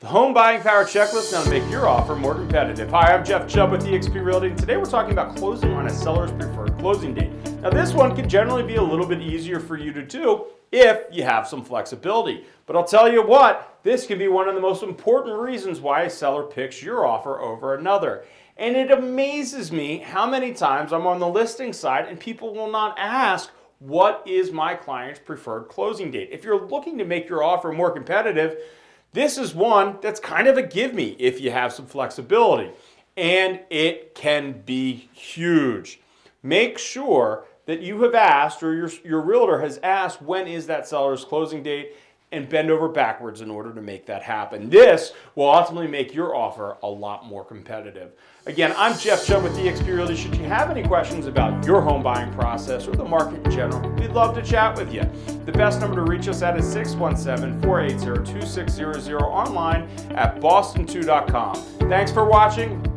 The Home Buying Power Checklist now to make your offer more competitive. Hi, I'm Jeff Chubb with eXp Realty, and today we're talking about closing on a seller's preferred closing date. Now, this one can generally be a little bit easier for you to do if you have some flexibility. But I'll tell you what, this can be one of the most important reasons why a seller picks your offer over another. And it amazes me how many times I'm on the listing side and people will not ask, what is my client's preferred closing date? If you're looking to make your offer more competitive, this is one that's kind of a give me if you have some flexibility. And it can be huge. Make sure that you have asked or your, your realtor has asked when is that seller's closing date and bend over backwards in order to make that happen. This will ultimately make your offer a lot more competitive. Again, I'm Jeff Chubb with eXp Realty. Should you have any questions about your home buying process or the market in general, we'd love to chat with you. The best number to reach us at is 617-480-2600 online at boston2.com. Thanks for watching.